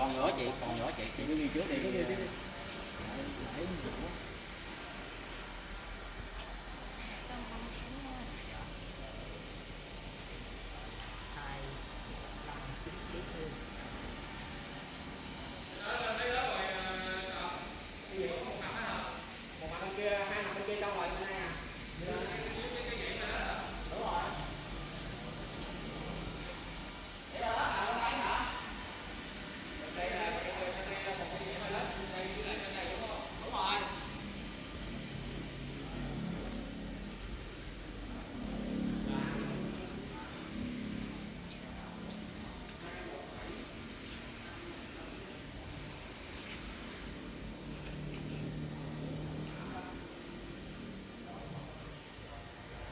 còn nữa chị còn nữa chị chị cứ đi trước đi, đi, đi.